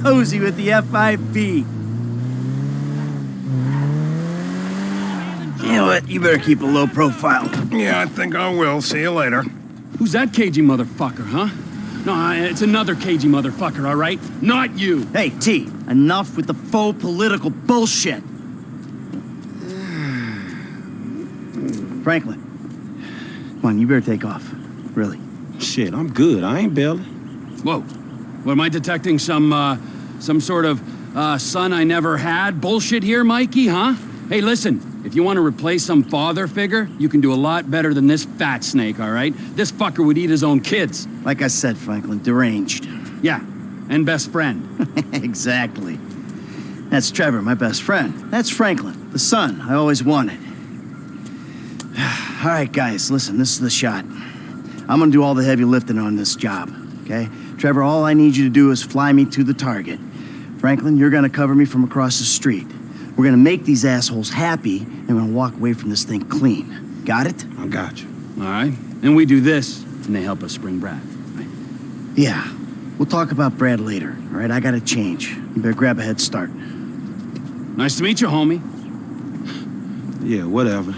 Posey with the FIB. You know what? You better keep a low profile. Yeah, I think I will. See you later. Who's that cagey motherfucker, huh? No, it's another cagey motherfucker, all right? Not you. Hey, T, enough with the faux political bullshit. Franklin, come on, you better take off. Really. Shit, I'm good. I ain't bailing. Whoa. What, am I detecting some, uh, some sort of, uh, son I never had bullshit here, Mikey, huh? Hey, listen, if you want to replace some father figure, you can do a lot better than this fat snake, all right? This fucker would eat his own kids. Like I said, Franklin, deranged. Yeah, and best friend. exactly. That's Trevor, my best friend. That's Franklin, the son I always wanted. all right, guys, listen, this is the shot. I'm gonna do all the heavy lifting on this job, okay? Trevor, all I need you to do is fly me to the target. Franklin, you're gonna cover me from across the street. We're gonna make these assholes happy, and we're gonna walk away from this thing clean. Got it? I got you. All right. And we do this, and they help us bring Brad. Right? Yeah. We'll talk about Brad later, all right? I gotta change. You better grab a head start. Nice to meet you, homie. Yeah, whatever.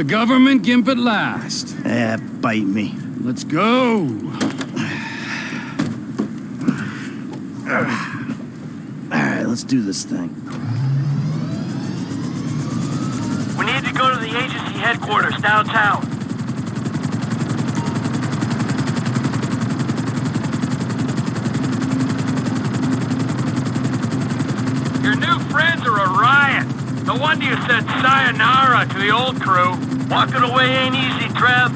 The government gimp at last. Eh, bite me. Let's go. All right, let's do this thing. We need to go to the agency headquarters downtown. Your new friends are a riot. No wonder you said sayonara to the old crew. Walking away ain't easy, Trev.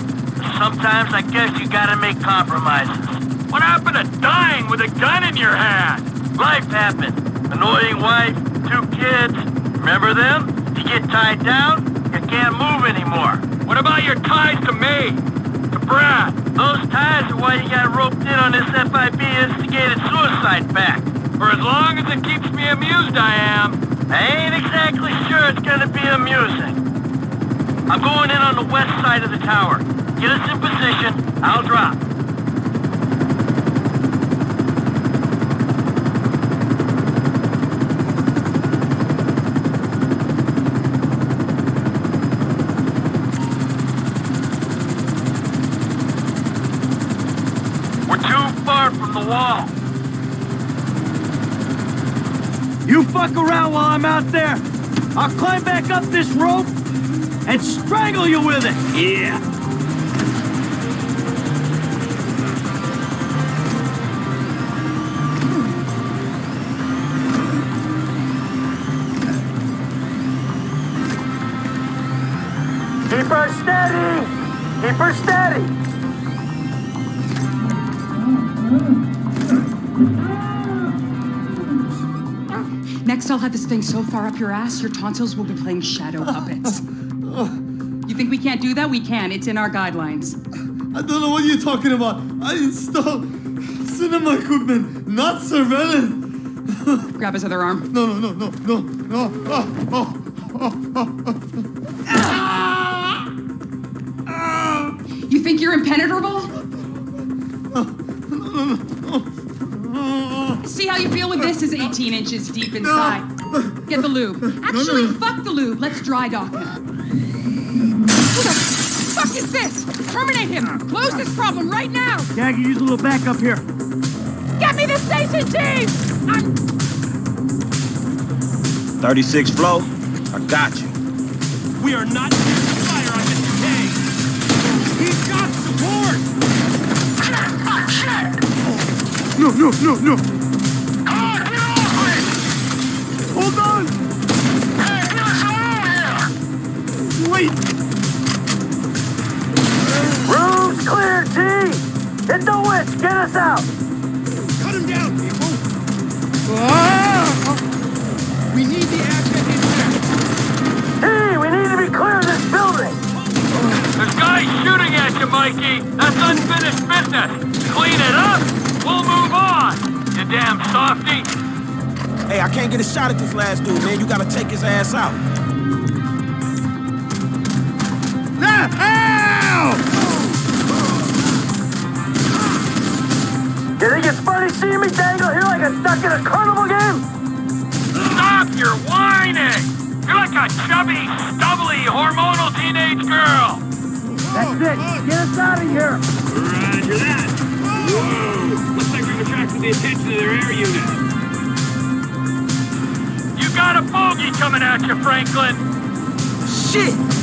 Sometimes I guess you gotta make compromises. What happened to dying with a gun in your hand? Life happened. Annoying wife, two kids. Remember them? You get tied down, you can't move anymore. What about your ties to me? To Brad? Those ties are why you got roped in on this FIB instigated suicide pact. For as long as it keeps me amused, I am. I ain't exactly sure it's gonna be amusing. I'm going in on the west side of the tower. Get us in position, I'll drop. We're too far from the wall. You fuck around while I'm out there. I'll climb back up this rope and strangle you with it. Yeah. Keep her steady! Keep her steady! Next, I'll have this thing so far up your ass, your tonsils will be playing shadow puppets. you think we can't do that? We can. It's in our guidelines. I don't know what you're talking about. I installed cinema equipment, not surveillance. Grab his other arm. No, no, no, no, no, no. Oh, oh, oh, oh, You think you're impenetrable? Ah, ah. See how you feel when this is 18 inches deep inside. Get the lube. Actually, fuck the lube. Let's dry dock him. Terminate him. Close this problem right now. Yeah, I can use a little backup here. Get me the station chief. I'm 36 flow, I got you. We are not here to fire on Mr. K. He's got support. Ah, oh, no, no, no, no. Hit the witch! Get us out! Cut him down, people. Ah! We need the asset in there. T! We need to be clear of this building! There's guys shooting at you, Mikey! That's unfinished business! Clean it up! We'll move on! You damn softy! Hey, I can't get a shot at this last dude, man. You gotta take his ass out. Here like a duck in a carnival game? Stop your whining! You're like a chubby, stubbly, hormonal teenage girl. That's it. Get us out of here. Roger that. Whoa! Looks like we've attracted the attention of their air unit. You got a bogey coming at you, Franklin. Shit!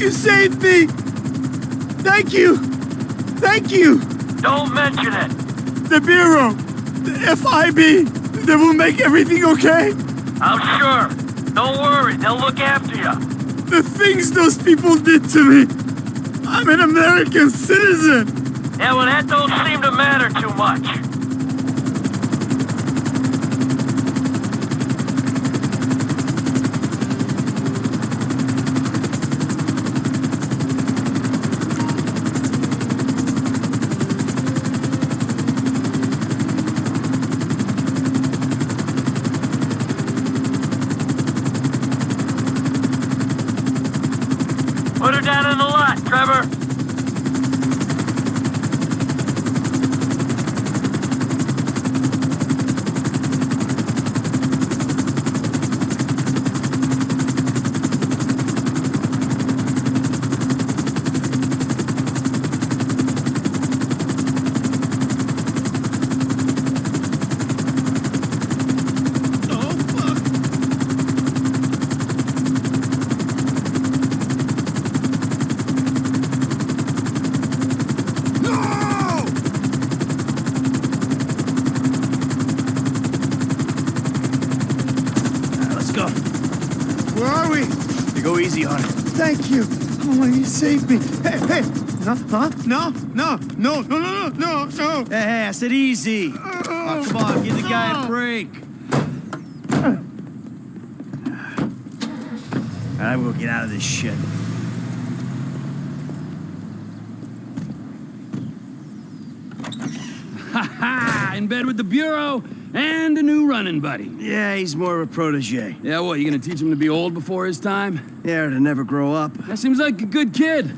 You saved me. Thank you. Thank you. Don't mention it. The Bureau. The FIB. They will make everything okay. I'm sure. Don't worry. They'll look after you. The things those people did to me. I'm an American citizen. Yeah, well, that don't seem to matter too much. Put her down in the lot, Trevor. Oh, fuck. No! Alright, let's go. Where are we? You go easy on it. Thank you. Oh, you saved me. Hey, hey. Huh? Huh? No, no, no, no, no, no, no. Hey, hey, I said easy. Oh, come on, give the guy a break. Alright, we'll get out of this shit. Ha ha! In bed with the Bureau and a new running buddy. Yeah, he's more of a protege. Yeah, what, you gonna teach him to be old before his time? Yeah, to never grow up. That seems like a good kid.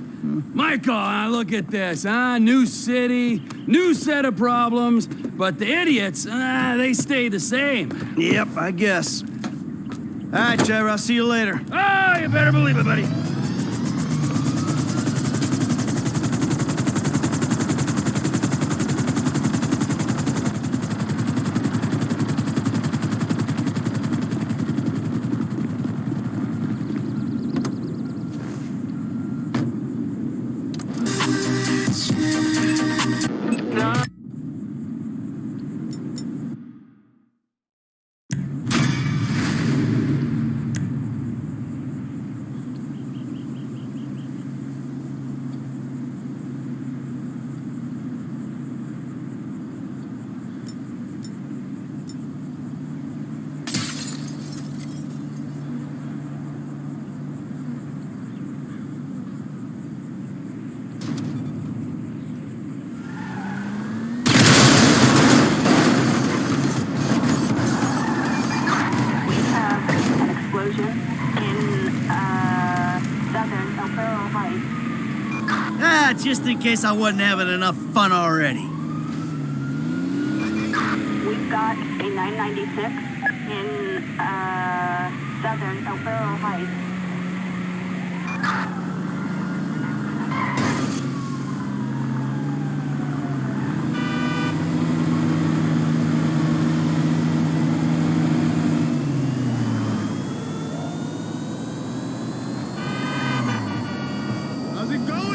Michael, ah, look at this, huh? New city, new set of problems, but the idiots, ah, they stay the same. Yep, I guess. All right, Trevor, I'll see you later. Oh, you better believe it, buddy. Case I wasn't having enough fun already. We've got a 996 in uh, southern El Burro Heights. How's it going?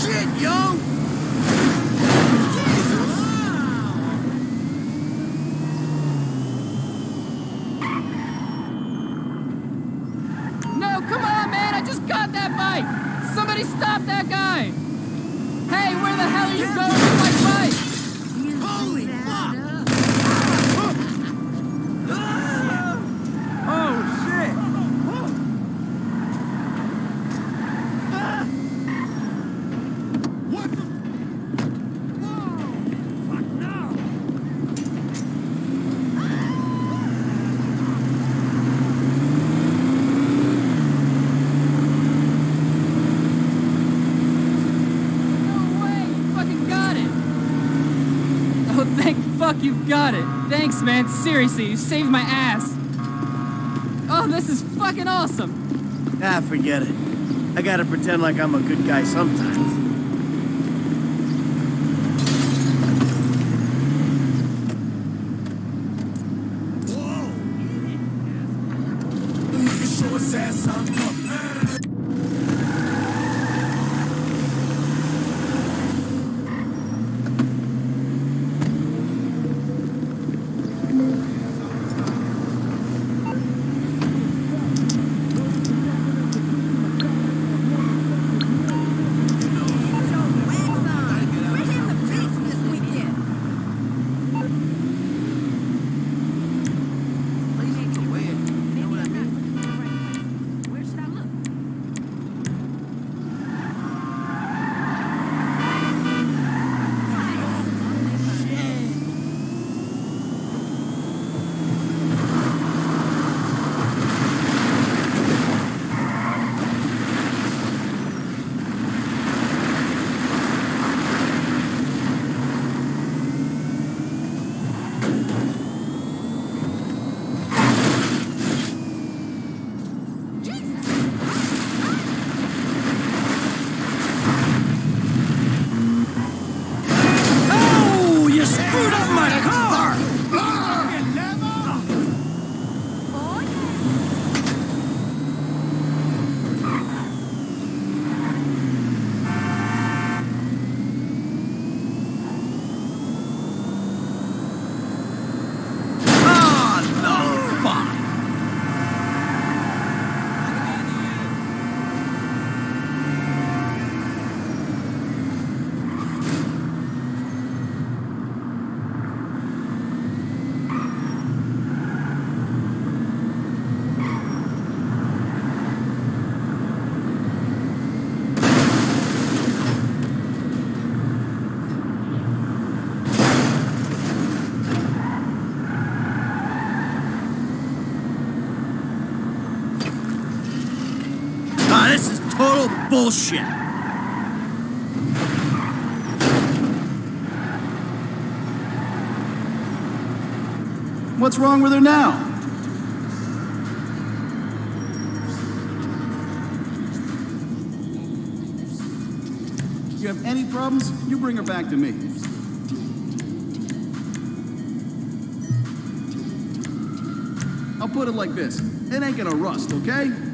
Shit, yo! No, come on, man! I just got that bike! Somebody stop that guy! Hey, where the hell are you going with my bike? Holy fuck! Oh, shit! What the? Whoa! Fuck no! No way! You fucking got it! Oh, thank fuck you've got it! Thanks, man. Seriously, you saved my ass. Oh, this is fucking awesome! Ah, forget it. I gotta pretend like I'm a good guy sometimes. Total bullshit. What's wrong with her now? You have any problems, you bring her back to me. I'll put it like this. It ain't gonna rust, okay?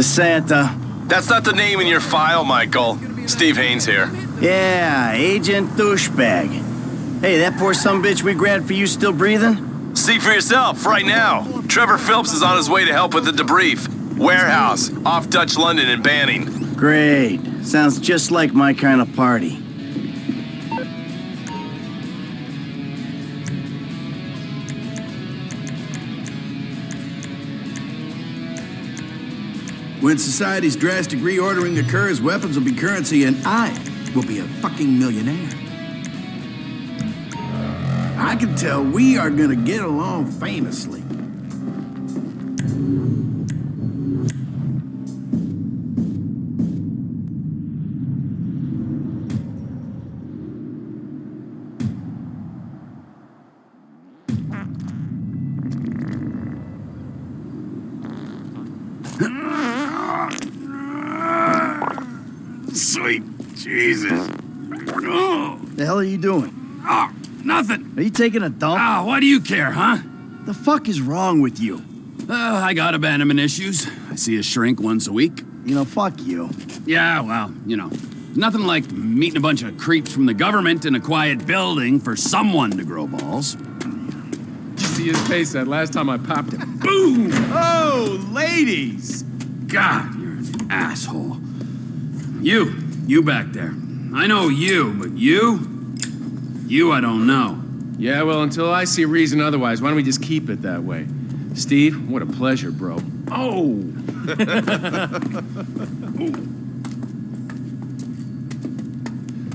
DeSanta. That's not the name in your file, Michael. Steve Haynes here. Yeah, Agent Douchebag. Hey, that poor some bitch we grabbed for you still breathing? See for yourself, right now. Trevor Phillips is on his way to help with the debrief. Warehouse, off Dutch London and Banning. Great. Sounds just like my kind of party. When society's drastic reordering occurs, weapons will be currency, and I will be a fucking millionaire. I can tell we are gonna get along famously. Sweet Jesus. Oh, The hell are you doing? oh, nothing. Are you taking a dump? Ah, why do you care, huh? The fuck is wrong with you? Uh, I got abandonment issues. I see a shrink once a week. You know, fuck you. Yeah, well, you know, nothing like meeting a bunch of creeps from the government in a quiet building for someone to grow balls. You see his face that last time I popped him. Boom! Oh, ladies! God, you're an asshole. You, you back there. I know you, but you? You I don't know. Yeah, well, until I see reason otherwise, why don't we just keep it that way? Steve, what a pleasure, bro. Oh!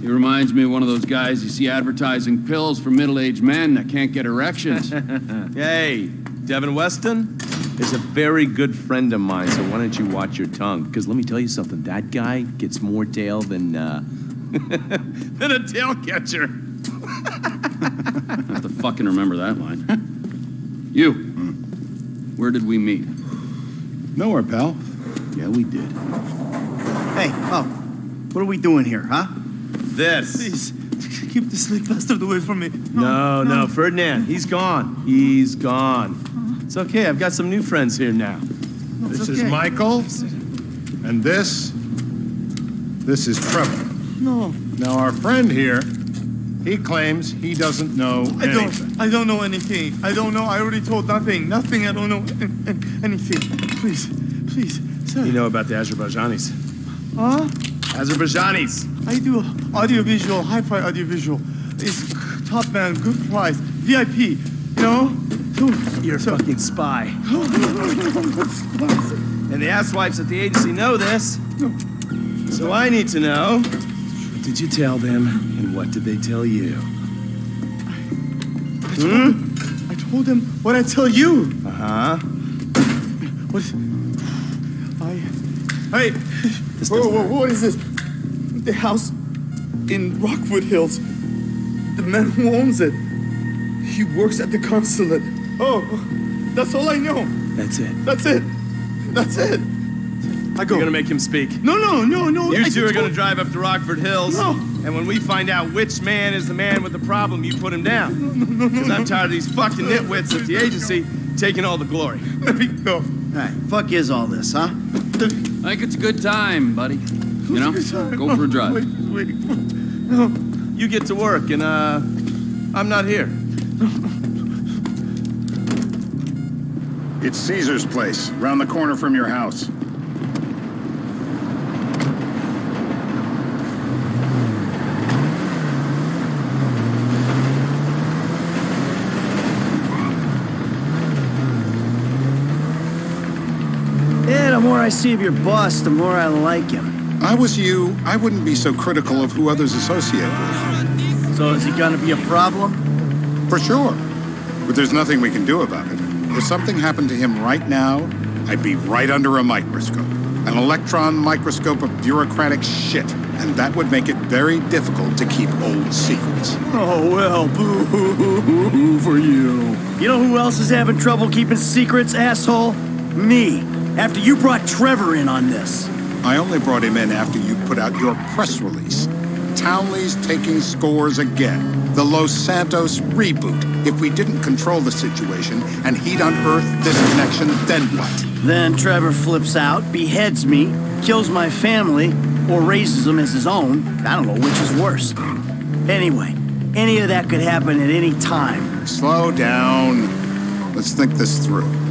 He reminds me of one of those guys you see advertising pills for middle-aged men that can't get erections. Hey, Devin Weston is a very good friend of mine, so why don't you watch your tongue? Because let me tell you something, that guy gets more tail than, uh, than a tail catcher. I have to fucking remember that line. you, where did we meet? Nowhere, pal. Yeah, we did. Hey, oh, what are we doing here, huh? This. Please, keep the sleep bastard away from me. No, no, Ferdinand, he's gone. He's gone. Uh-huh. It's okay, I've got some new friends here now. This is Michael, and this, this is Trevor. No, Now, our friend here, he claims he doesn't know I anything. don't. I don't know anything. I don't know. I already told nothing. Nothing. I don't know an- an- anything. Please, please, sir. You know about the Azerbaijanis. Huh? Azerbaijanis. I do audiovisual, hi-fi audiovisual. It's top man, good price, VIP. You know? You're a so, fucking spy. And the asswipes at the agency know this. So I need to know, did you tell them, and what did they tell you? I told, I told him what I tell you. Uh-huh. What? I. Hey. Whoa, whoa, what is this? The house in Rockford Hills. The man who owns it. He works at the consulate. Oh, that's all I know. That's it. That's it. That's it. I go. You're gonna make him speak. No, no, no, no. You I two are gonna drive up to Rockford Hills. No. And when we find out which man is the man with the problem, you put him down. No, no, no. Because I'm tired of these fucking nitwits at the agency taking all the glory. Let me go. Hey, fuck is all this, huh? I think it's a good time, buddy. You know, go for a drive. Wait, wait. You get to work, and uh, I'm not here. It's Caesar's place, round the corner from your house. I see of your boss, the more I like him. I was you, I wouldn't be so critical of who others associate with. So is he gonna be a problem? For sure. But there's nothing we can do about it. If something happened to him right now, I'd be right under a microscope. An electron microscope of bureaucratic shit. And that would make it very difficult to keep old secrets. Oh, well, boo hoo for you. You know who else is having trouble keeping secrets, asshole? Me. After you brought Trevor in on this. I only brought him in after you put out your press release. Townley's taking scores again. The Los Santos reboot. If we didn't control the situation and he'd unearthed this connection, then what? Then Trevor flips out, beheads me, kills my family, or raises them as his own. I don't know which is worse. Anyway, any of that could happen at any time. Slow down. Let's think this through.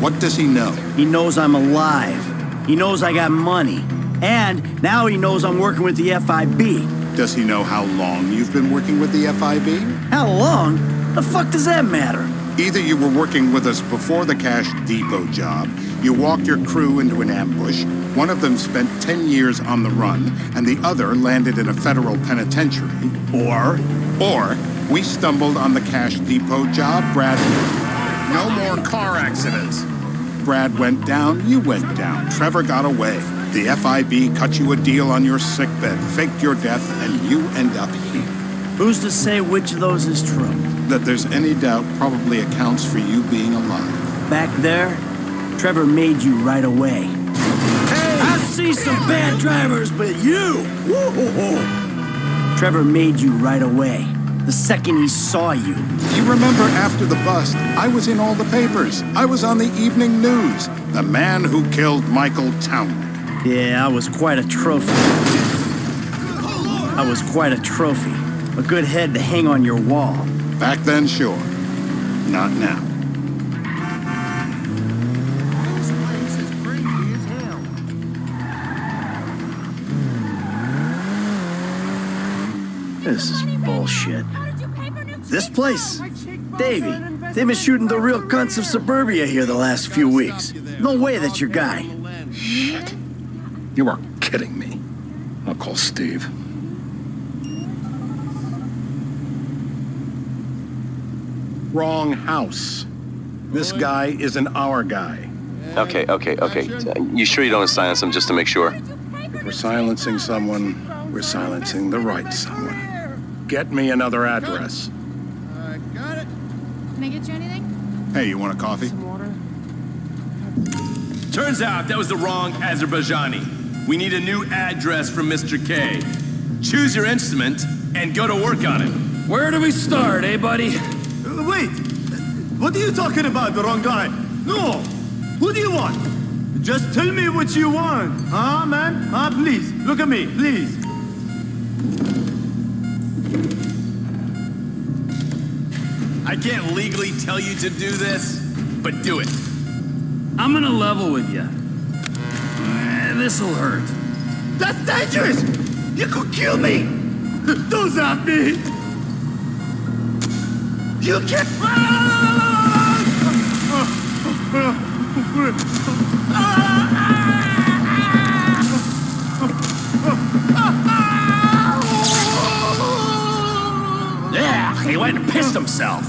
What does he know? He knows I'm alive. He knows I got money. And now he knows I'm working with the FIB. Does he know how long you've been working with the FIB? How long? The fuck does that matter? Either you were working with us before the Cash Depot job, you walked your crew into an ambush, one of them spent 10 years on the run, and the other landed in a federal penitentiary, or, or, we stumbled on the Cash Depot job, Brad. No more car accidents. Brad went down, you went down. Trevor got away. The FIB cut you a deal on your sickbed, faked your death, and you end up here. Who's to say which of those is true? That there's any doubt probably accounts for you being alive. Back there, Trevor made you right away. Hey! I see some bad drivers, but you! Trevor made you right away. The second he saw you. You remember after the bust, I was in all the papers. I was on the evening news. The man who killed Michael Townley. Yeah, I was quite a trophy. I was quite a trophy. A good head to hang on your wall. Back then, sure. Not now. This is bullshit. This place? Davy, they've been shooting the real cunts of suburbia here the last few weeks. No way that's your guy. Shit. You are kidding me. I'll call Steve. Wrong house. This guy isn't our guy. Okay, okay, okay. You sure you don't silence him just to make sure? If we're silencing someone, we're silencing the right someone. Get me another address. I got it. Can I get you anything? Hey, you want a coffee? Some Water? Turns out that was the wrong Azerbaijani. We need a new address from Mr. K. Choose your instrument and go to work on it. Where do we start, eh, buddy? Wait! What are you talking about, the wrong guy? No! Who do you want? Just tell me what you want. Huh, man? Huh, please. Look at me, please. I can't legally tell you to do this, but do it. I'm gonna level with you. Eh, this'll hurt. That's dangerous! You could kill me! Don't zap me! You can't... Yeah, he went pissed himself.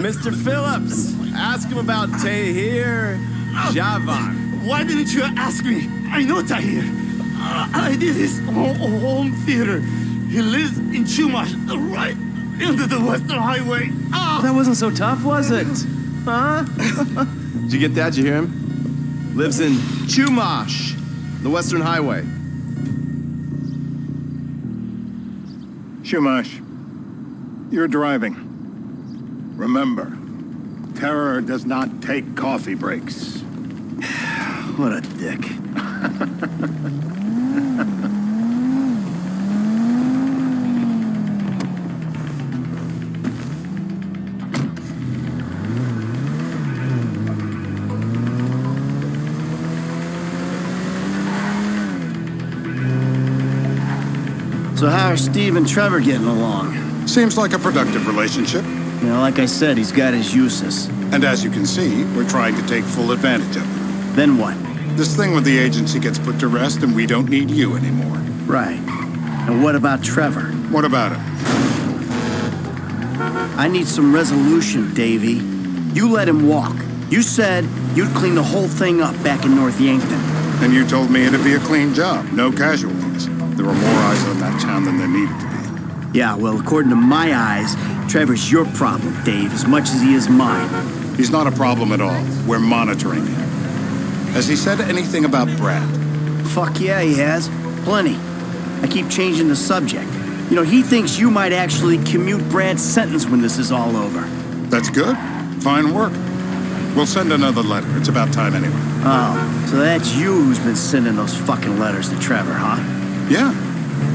Mr. Phillips, ask him about Tahir Javan. Why didn't you ask me? I know Tahir. Uh, I did his home, home theater. He lives in Chumash, right into the Western Highway. Ah! That wasn't so tough, was it? Huh? Did you get that? Did you hear him? Lives in Chumash, the Western Highway. Chumash, you're driving. Remember, terror does not take coffee breaks. What a dick. So how are Steve and Trevor getting along? Seems like a productive relationship. You know, like I said, he's got his uses. And as you can see, we're trying to take full advantage of it. Then what? This thing with the agency gets put to rest and we don't need you anymore. Right. And what about Trevor? What about him? I need some resolution, Davy. You let him walk. You said you'd clean the whole thing up back in North Yankton. And you told me it'd be a clean job, no casualties. There were more eyes on that town than there needed to be. Yeah, well, according to my eyes, Trevor's your problem, Dave, as much as he is mine. He's not a problem at all. We're monitoring him. Has he said anything about Brad? Fuck yeah, he has. Plenty. I keep changing the subject. You know, he thinks you might actually commute Brad's sentence when this is all over. That's good. Fine work. We'll send another letter. It's about time anyway. Oh, so that's you who's been sending those fucking letters to Trevor, huh? Yeah.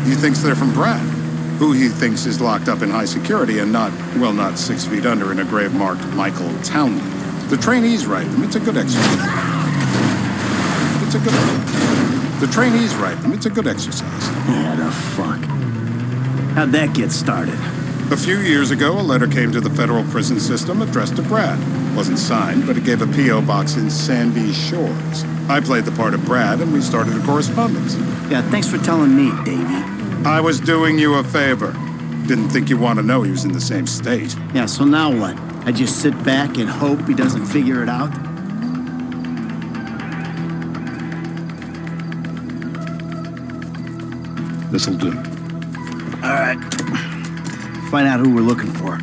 He thinks they're from Brad, who he thinks is locked up in high security and not, well, not six feet under in a grave marked Michael Townley. The trainees write them. It's a good exercise. It's a good. The trainees write them. It's a good exercise. Yeah, the fuck. How'd that get started? A few years ago, a letter came to the federal prison system addressed to Brad. Wasn't signed, but it gave a P.O. box in Sandy Shores. I played the part of Brad, and we started a correspondence. Yeah, thanks for telling me, Davy. I was doing you a favor. Didn't think you want to know he was in the same state. Yeah, so now what? I just sit back and hope he doesn't figure it out? This'll do. All right. Find out who we're looking for.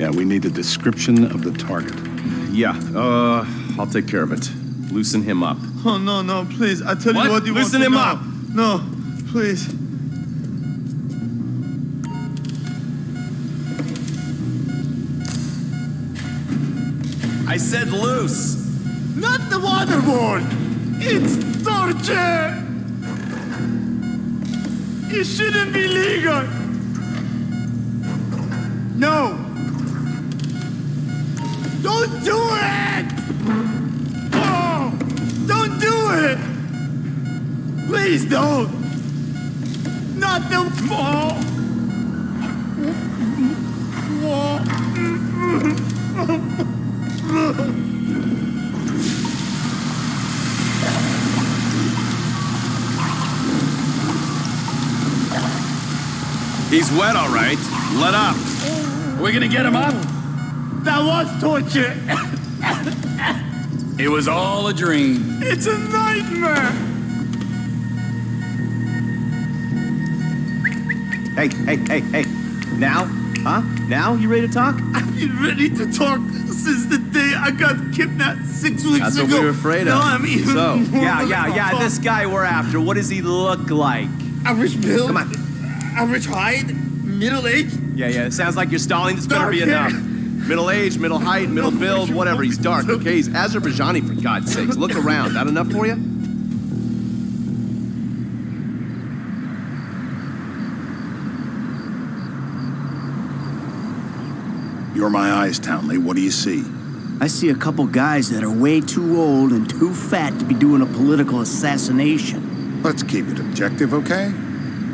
Yeah, we need a description of the target. Yeah, uh, I'll take care of it. Loosen him up. Oh, no, no, please. I tell What? you what you want. Loosen him up. No, please. I said loose. Not the waterboard. It's torture. It shouldn't be legal. No. Don't do it. Oh, don't do it. Please don't. Not the oh. He's wet, all right. Let up. We're we gonna get him up? That was torture. It was all a dream. It's a nightmare. Hey, hey, hey, hey. Now? Huh? Now? You ready to talk? I've been ready to talk since the day I got kidnapped six weeks That's ago. what we were afraid of. No, I'm even so, more yeah, ready yeah, yeah. talk. This guy we're after, what does he look like? Average build. Come on. Average height. Middle age. Yeah, yeah. It sounds like you're stalling. This better Dark be enough. Middle age, middle height, middle build, whatever. He's dark. Okay, he's Azerbaijani for God's sakes. Look around. That enough for you? You're my eyes, Townley. What do you see? I see a couple guys that are way too old and too fat to be doing a political assassination. Let's keep it objective, okay?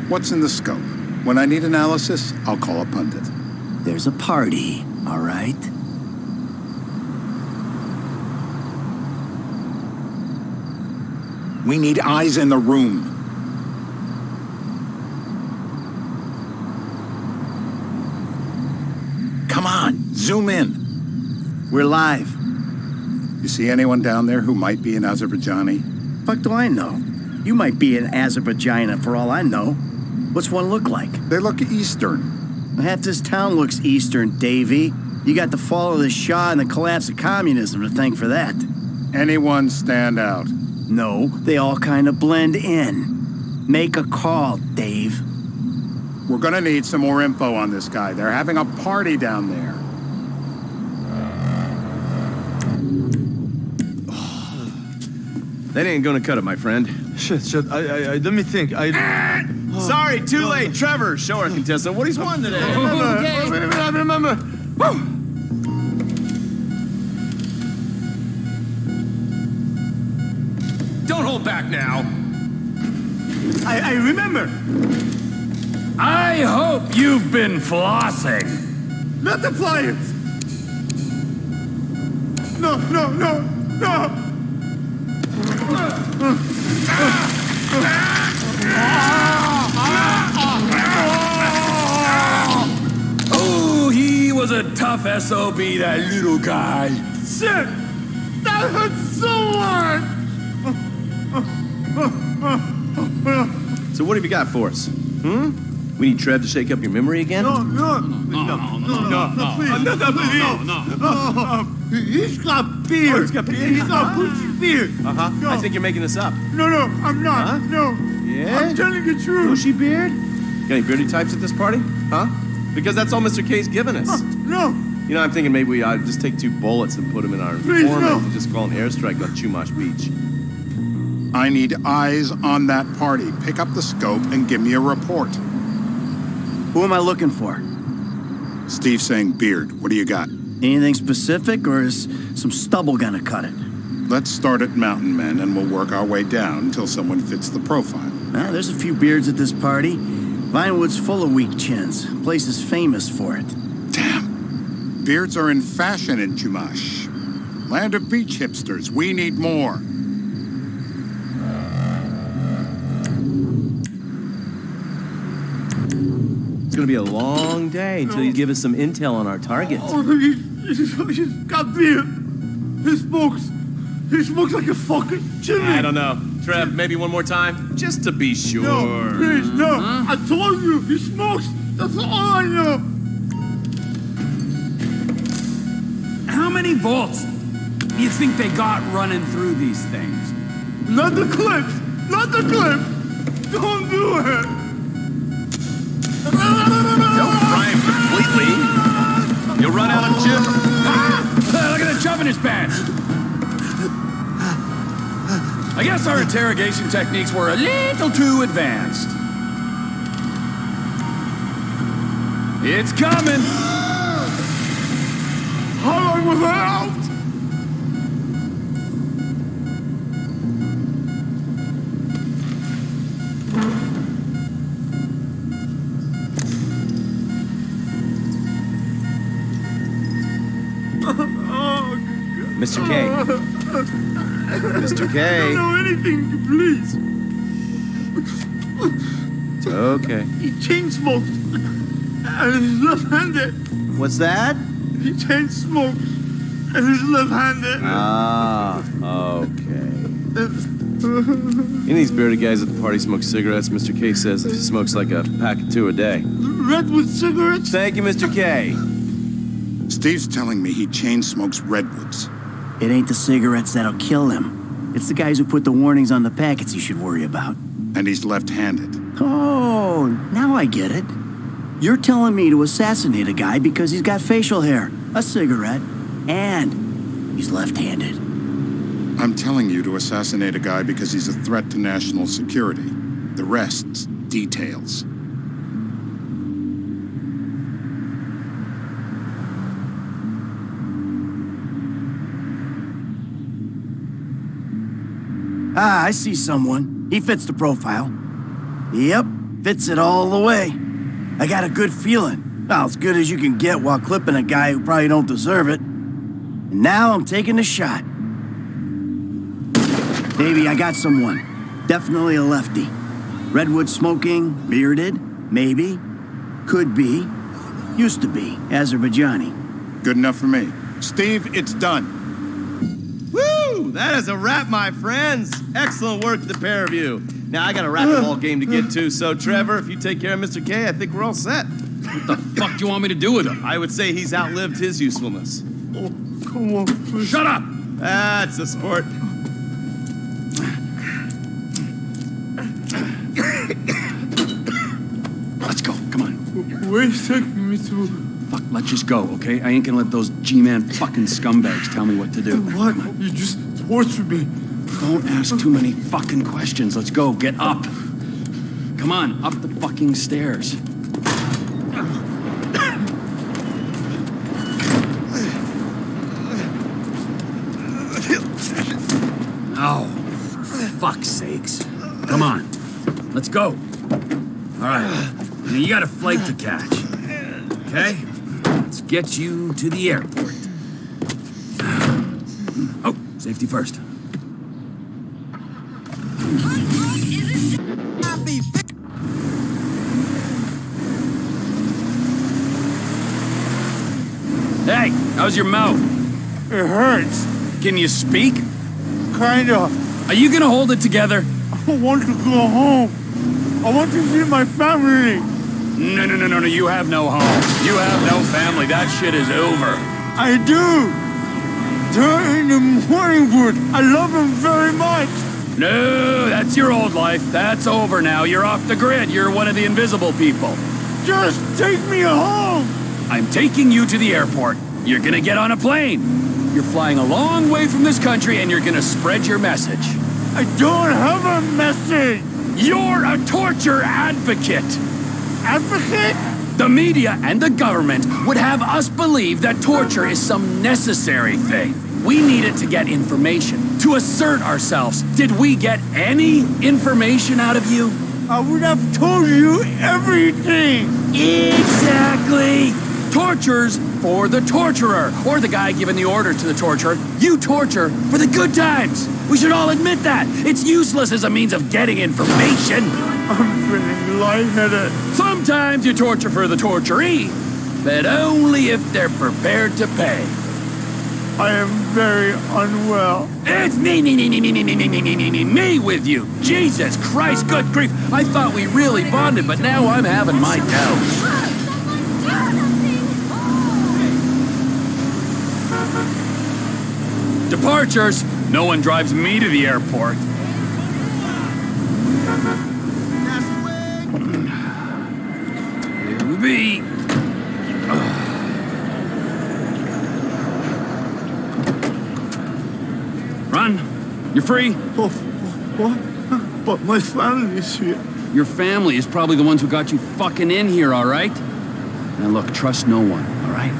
What's in the scope? When I need analysis, I'll call a pundit. There's a party, all right? We need eyes in the room. Come on, zoom in. We're live. You see anyone down there who might be an Azerbaijani? Fuck do I know? You might be an Azerbaijan for all I know. What's one look like? They look Eastern. Half this town looks Eastern, Davy. You got the fall of the Shah and the collapse of communism to thank for that. Anyone stand out? No, they all kind of blend in. Make a call, Dave. We're gonna need some more info on this guy. They're having a party down there. That ain't gonna cut it, my friend. Shit, shit. I, I, I let me think. I. Oh. Sorry, too late. Trevor, show our contestant what he's won today. remember. Wait a minute, I remember. Woo! Don't hold back now. I, I remember. I hope you've been flossing. Not the flyers. no, no, no, no. Oh, was a tough SOB, that little guy. Shit! That hurts so hard! So what have you got for us? Hmm? We need Trev to shake up your memory again? No, no, no, no, no, no, please. No, no, no, no, no. He's got beard. Oh, he's got beard? He's got bushy beard. Uh-huh. No. I think you're making this up. No, no, I'm not. Huh? No. Yeah? I'm telling the truth. Bushy beard? Got any beardy types at this party? Huh? Because that's all Mr. K's given us. No. You know, I'm thinking maybe we ought to just take two bullets and put them in our Please, informant no. and just call an airstrike on Chumash Beach. I need eyes on that party. Pick up the scope and give me a report. Who am I looking for? Steve saying beard. What do you got? Anything specific, or is some stubble gonna cut it? Let's start at Mountain Men and we'll work our way down until someone fits the profile. Well, there's a few beards at this party. Vinewood's full of weak chins. Place is famous for it. Beards are in fashion in Chumash. Land of beach hipsters. We need more. It's gonna be a long day until you give us some intel on our target. Oh, he's, he's, he's got beard. He smokes. He smokes like a fucking chimney. I don't know. Trev, maybe one more time? Just to be sure. No, please, no. I told you, he smokes. That's all I know. How many volts do you think they got running through these things? Not the clips. Not the clip. Don't do it. Don't fry him completely. You'll run out of chip. Ah! Look at the chub in his pants. I guess our interrogation techniques were a little too advanced. It's coming. How long was I out? Mr. K. Mr. K. I don't know anything, please. Okay. He chain smokes. And he's left-handed. What's that? He chain smokes. And he's left-handed. Ah, okay. Any of these bearded guys at the party smoke cigarettes. Mr. K says he smokes like a pack of two a day. Redwood cigarettes? Thank you, Mr. K. Steve's telling me he chain smokes redwoods. It ain't the cigarettes that'll kill him. It's the guys who put the warnings on the packets you should worry about. And he's left-handed. Oh, now I get it. You're telling me to assassinate a guy because he's got facial hair, a cigarette, and he's left-handed. I'm telling you to assassinate a guy because he's a threat to national security. The rest's details. Ah, I see someone. He fits the profile. Yep, fits it all the way. I got a good feeling. Well, as good as you can get while clipping a guy who probably don't deserve it. And now I'm taking a shot. Baby, I got someone. Definitely a lefty. Redwood smoking, bearded, maybe. Could be. Used to be. Azerbaijani. Good enough for me. Steve, it's done. Woo! That is a wrap, my friends. Excellent work, the pair of you. Now I got a racquetball game to get to, so Trevor, if you take care of Mr. K, I think we're all set. What the fuck do you want me to do with him? I would say he's outlived his usefulness. Oh, Oh, come on, please. Shut up! That's a sport. Let's go. Come on. Where you taking me to? Fuck, let's just go, okay? I ain't gonna let those G-man fucking scumbags tell me what to do. What? You just tortured me. Don't ask too many fucking questions. Let's go. Get up. Come on, up the fucking stairs. Oh, for fuck's sakes. Come on. Let's go. All right. Now, you got a flight to catch. Okay? Let's get you to the airport. Oh, safety first. Hey, how's your mouth? It hurts. Can you speak? Kinda. Are you gonna hold it together? I want to go home. I want to see my family. No, no, no, no, no. You have no home. You have no family. That shit is over. I do. They're in the Morningwood. I love them very much. No, that's your old life. That's over now. You're off the grid. You're one of the invisible people. Just take me home. I'm taking you to the airport. You're gonna get on a plane. You're flying a long way from this country and you're gonna spread your message. I don't have a message. You're a torture advocate. Advocate? The media and the government would have us believe that torture is some necessary thing. We need it to get information, to assert ourselves. Did we get any information out of you? I would have told you everything. Exactly. Tortures for the torturer, or the guy giving the order to the torturer. You torture for the good times. We should all admit that. It's useless as a means of getting information. I'm feeling lightheaded. Sometimes you torture for the torturee, but only if they're prepared to pay. I am very unwell. It's me, me, me, me, me, me, me, me, me, me, me, me, me with you. Jesus Christ, good grief. I thought we really bonded, but now I'm having my doubts. Departures. No one drives me to the airport. Here we be. Run. You're free. Oh, what? But my family is here. Your family is probably the ones who got you fucking in here, all right? Now look, trust no one, all right?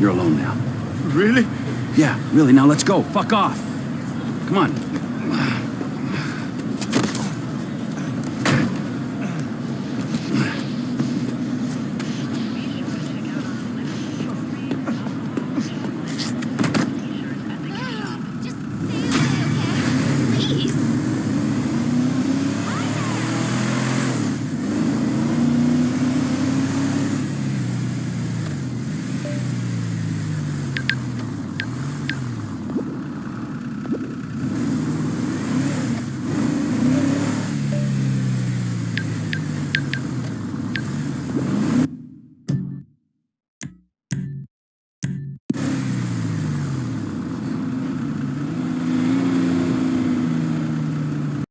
You're alone now. Really? Yeah, really. Now let's go. Fuck off. Come on.